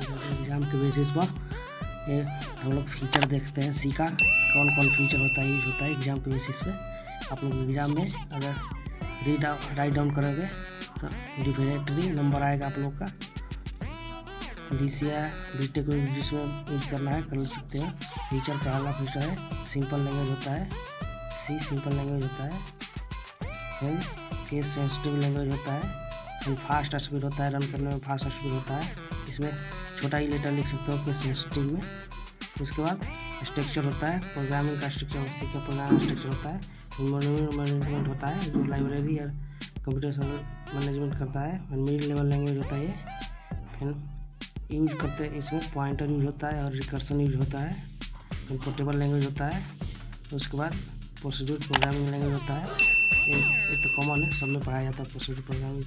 Exam के basis पर ये हम लोग फीचर देखते हैं सी का कौन कौन फीचर होता है यूज़ होता है एग्ज़ाम के बेसिस पे। आप लोग एग्ज़ाम में अगर रीड राइट डाउन करोगे तो डिफिनेटली नंबर आएगा आप लोग का। B C I B tech जिसमें यूज़ करना है, कर सकते हैं। फीचर पहला फीचर है सिंपल लैंग्वेज होता है सी सिंपल लैंग्वेज होता है फिर केस सेंसिटिव लैंग्वेज होता है फिर फास्ट स्पीड होता है रन करने में फास्ट स्पीड होता है। इसमें छोटा ही लेटर लिख सकते हो केस सेंसिटिव में। उसके बाद स्ट्रक्चर होता है प्रोग्रामिंग का स्ट्रक्चर सी का प्रोग्रामिंग स्ट्रक्चर होता है। मैनेजमेंट होता है, जो लाइब्रेरी और कंप्यूटर मैनेजमेंट करता है। मिडिल लेवल लैंग्वेज होता है ये। फिर यूज़ करते हैं, इसमें पॉइंटर यूज़ होता है और रिकर्सन यूज़ होता है। फिर पोर्टेबल लैंग्वेज होता है। उसके बाद प्रोसीड्यूर प्रोग्रामिंग लैंग्वेज होता है। ये तो कॉमन है, सब में पढ़ाया जाता है प्रोसीड्यूर प्रोग्रामिंग